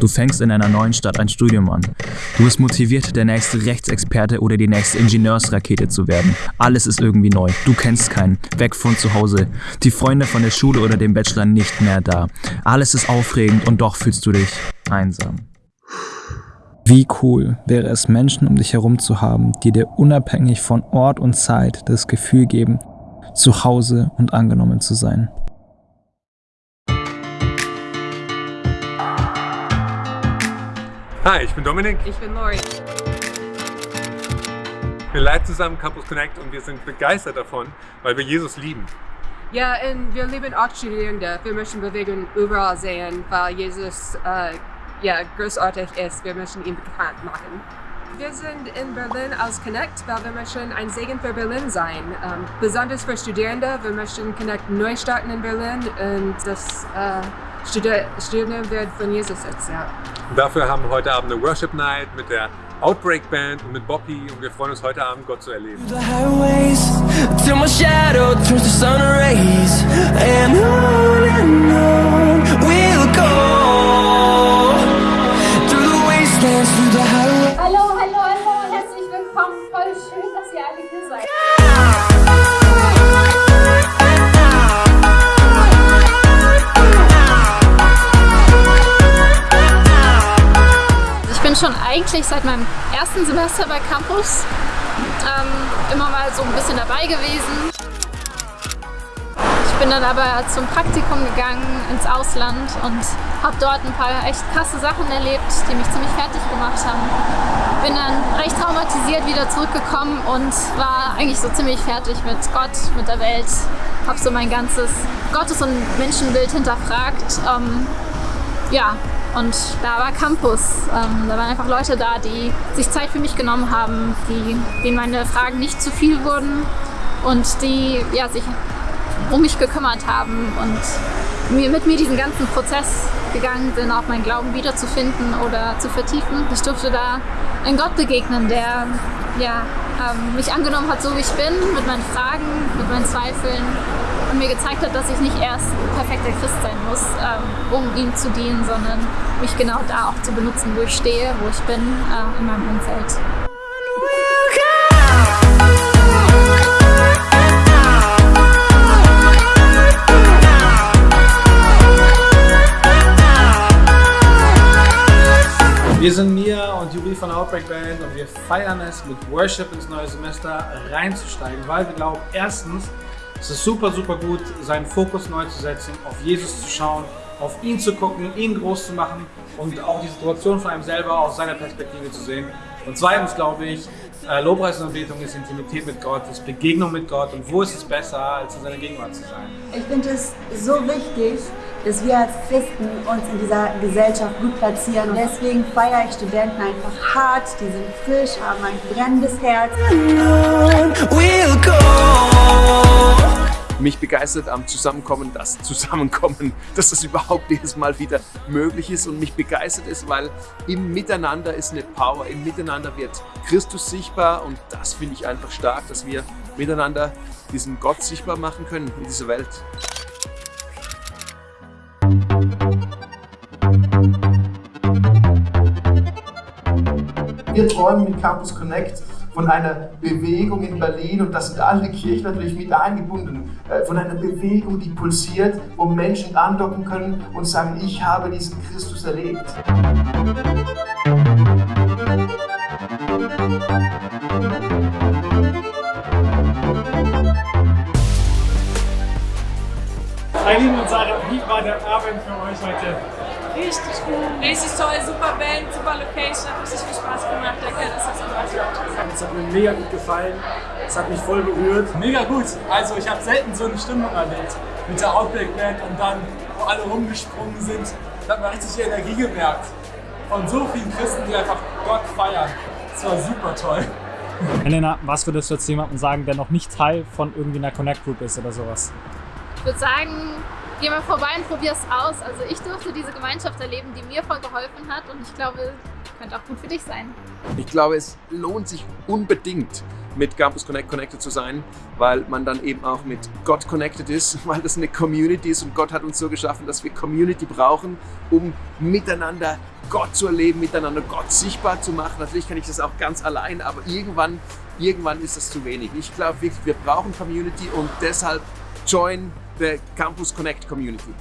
Du fängst in einer neuen Stadt ein Studium an. Du bist motiviert, der nächste Rechtsexperte oder die nächste Ingenieursrakete zu werden. Alles ist irgendwie neu. Du kennst keinen. Weg von zu Hause. Die Freunde von der Schule oder dem Bachelor nicht mehr da. Alles ist aufregend und doch fühlst du dich einsam. Wie cool wäre es, Menschen um dich herum zu haben, die dir unabhängig von Ort und Zeit das Gefühl geben, zu Hause und angenommen zu sein. Hi, ich bin Dominik. Ich bin Lori. Wir leiten zusammen Campus Connect und wir sind begeistert davon, weil wir Jesus lieben. Ja, und wir lieben auch Studierende. Wir möchten Bewegung überall sehen, weil Jesus äh, ja, großartig ist. Wir möchten ihn bekannt machen. Wir sind in Berlin als Connect, weil wir möchten ein Segen für Berlin sein. Ähm, besonders für Studierende. Wir möchten Connect neu starten in Berlin und das äh, Studierende wird von Jesus erzählt. Und dafür haben wir heute Abend eine Worship Night mit der Outbreak Band und mit Bobby und wir freuen uns heute Abend Gott zu erleben. Schon eigentlich seit meinem ersten Semester bei Campus ähm, immer mal so ein bisschen dabei gewesen. Ich bin dann aber zum Praktikum gegangen ins Ausland und habe dort ein paar echt krasse Sachen erlebt, die mich ziemlich fertig gemacht haben. Bin dann recht traumatisiert wieder zurückgekommen und war eigentlich so ziemlich fertig mit Gott, mit der Welt. Habe so mein ganzes Gottes- und Menschenbild hinterfragt. Ähm, ja, und da war Campus. Ähm, da waren einfach Leute da, die sich Zeit für mich genommen haben, die, denen meine Fragen nicht zu viel wurden und die ja, sich um mich gekümmert haben und mir, mit mir diesen ganzen Prozess gegangen sind, auch meinen Glauben wiederzufinden oder zu vertiefen. Ich durfte da einen Gott begegnen, der ja, ähm, mich angenommen hat, so wie ich bin, mit meinen Fragen, mit meinen Zweifeln und mir gezeigt hat, dass ich nicht erst perfekter Christ sein muss, ähm, um ihm zu dienen, sondern mich genau da auch zu benutzen, wo ich stehe, wo ich bin, äh, in meinem Umfeld. Wir sind Mia und Juri von Outbreak Band und wir feiern es, mit Worship ins neue Semester reinzusteigen, weil wir glauben, erstens, es ist super, super gut, seinen Fokus neu zu setzen, auf Jesus zu schauen, auf ihn zu gucken, ihn groß zu machen und auch die Situation von einem selber aus seiner Perspektive zu sehen. Und zweitens glaube ich, äh, Lobpreis und Anbetung ist Intimität mit Gott, ist Begegnung mit Gott und wo ist es besser, als in seiner Gegenwart zu sein? Ich finde es so wichtig, dass wir als Christen uns in dieser Gesellschaft gut platzieren. Und deswegen feiere ich Studenten einfach hart, die sind frisch, haben ein brennendes Herz. Mich begeistert am Zusammenkommen, das Zusammenkommen, dass das überhaupt jedes Mal wieder möglich ist und mich begeistert ist, weil im Miteinander ist eine Power, im Miteinander wird Christus sichtbar und das finde ich einfach stark, dass wir miteinander diesen Gott sichtbar machen können in dieser Welt. Wir träumen mit Campus Connect von einer Bewegung in Berlin und da sind alle Kirchen natürlich mit eingebunden, äh, von einer Bewegung, die pulsiert, wo Menschen andocken können und sagen, ich habe diesen Christus erlebt. Eileen und Sarah, wie war der Abend für euch heute? Richtig gut. Richtig toll, super Band, super Location, hat richtig viel Spaß gemacht. Danke, dass das gemacht. Es hat mir mega gut gefallen. Es hat mich voll berührt. Mega gut. Also ich habe selten so eine Stimmung erlebt mit der Outbreak Band und dann, wo alle rumgesprungen sind. Da hat man richtig die Energie gemerkt. Von so vielen Christen, die einfach Gott feiern. Das war super toll. Helena, was würdest du jetzt jemandem sagen, der noch nicht Teil von irgendwie einer Connect Group ist oder sowas? Ich würde sagen, geh mal vorbei und probier es aus. Also ich durfte diese Gemeinschaft erleben, die mir voll geholfen hat und ich glaube, könnte auch gut für dich sein. Ich glaube, es lohnt sich unbedingt, mit Campus Connect connected zu sein, weil man dann eben auch mit Gott connected ist, weil das eine Community ist und Gott hat uns so geschaffen, dass wir Community brauchen, um miteinander Gott zu erleben, miteinander Gott sichtbar zu machen. Natürlich kann ich das auch ganz allein, aber irgendwann, irgendwann ist das zu wenig. Ich glaube wirklich, wir brauchen Community und deshalb join the Campus Connect Community.